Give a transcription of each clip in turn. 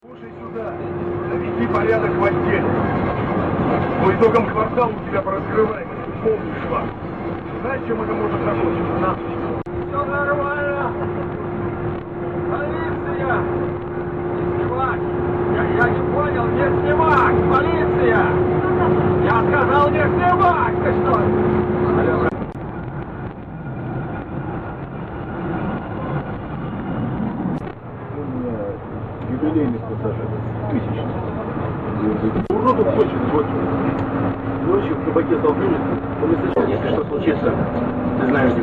Слушай сюда, наведи порядок в отделе. По итогам квартала у тебя по раскрываемости полный швах. Знаешь, чем это может закончиться? На. Все нормально. Полиция! Не снимать! Я, я не понял, не снимать! Полиция! Я сказал не снимать! Ты что? Алло. У меня тысячный. Уродов хочет, хочет. Ночью в кабаке столкнулись, он не если что случится, ты знаешь, где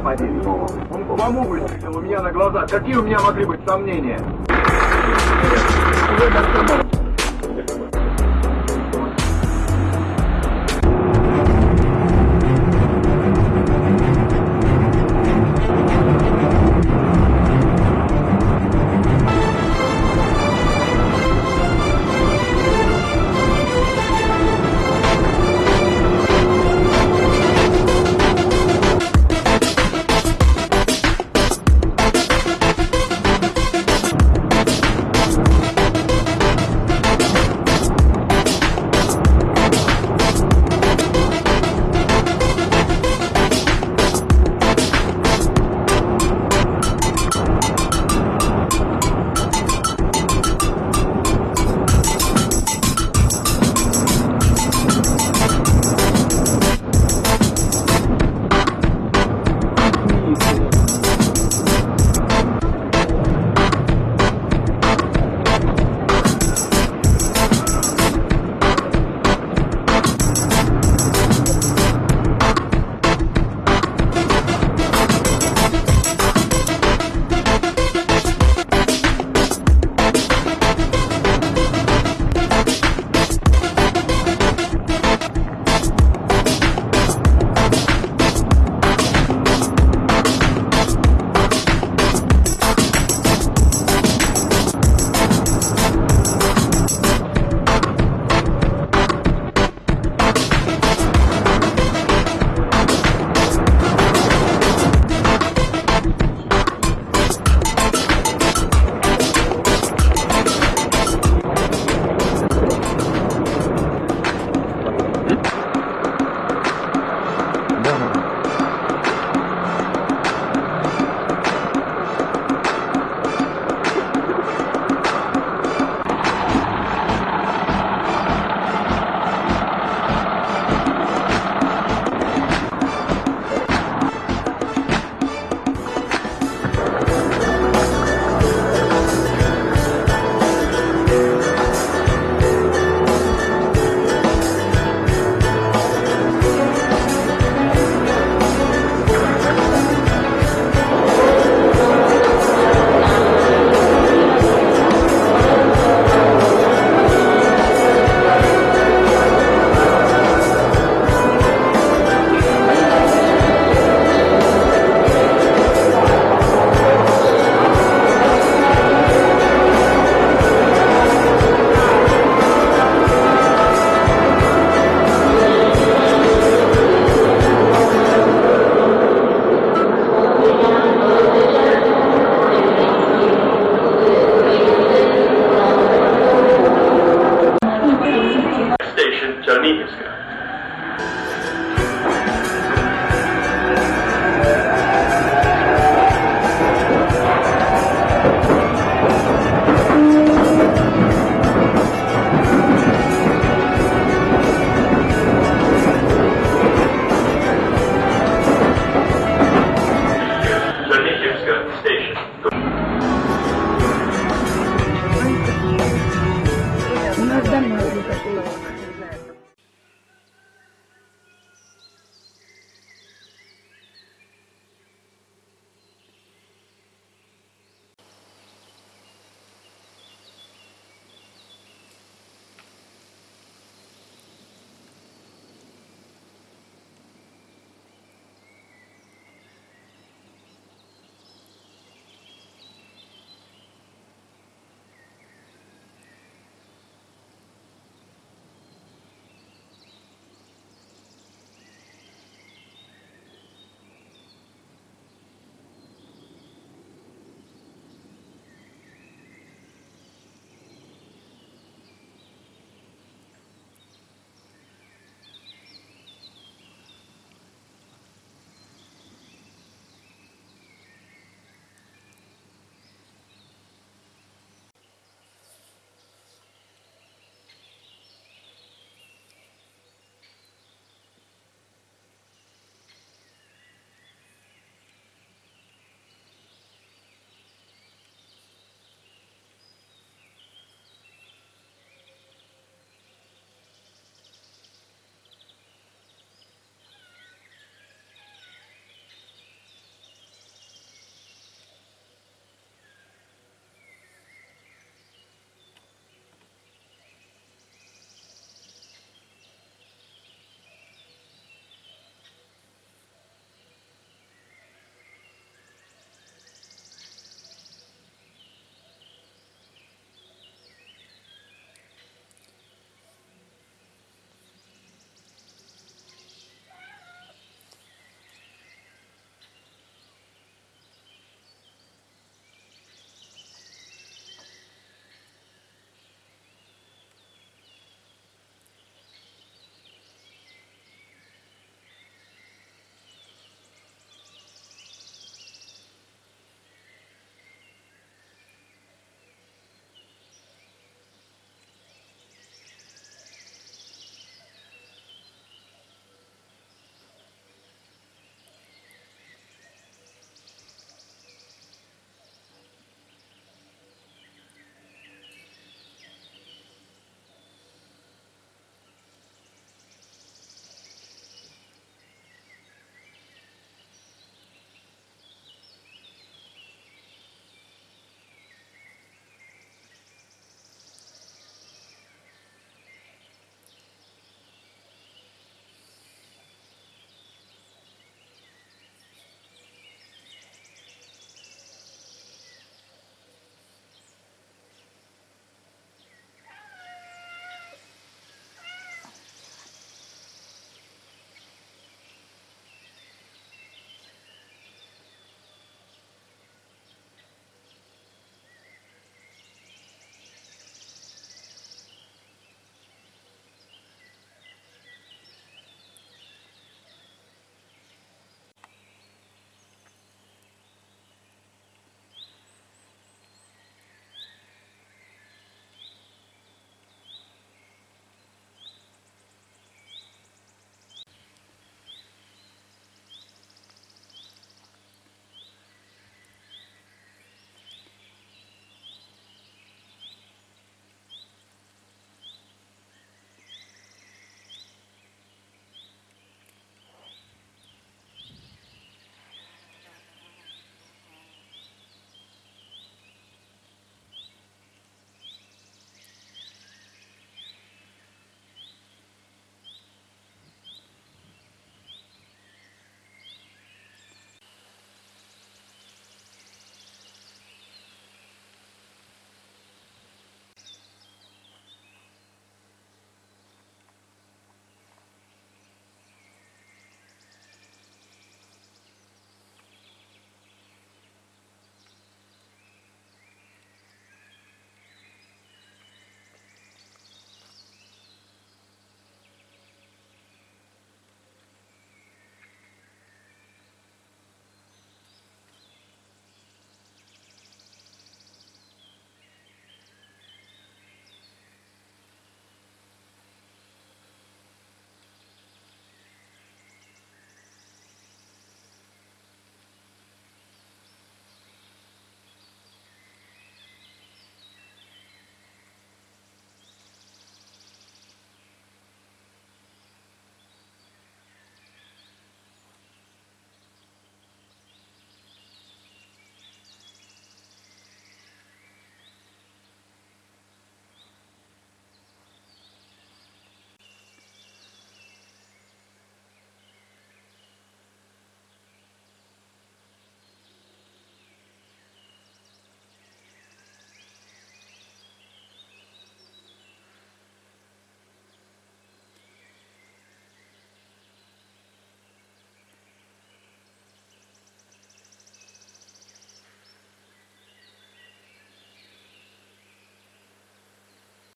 поверить? Он по маму выстрелил у меня на глаза. Какие у меня могли быть сомнения? Czernichowska.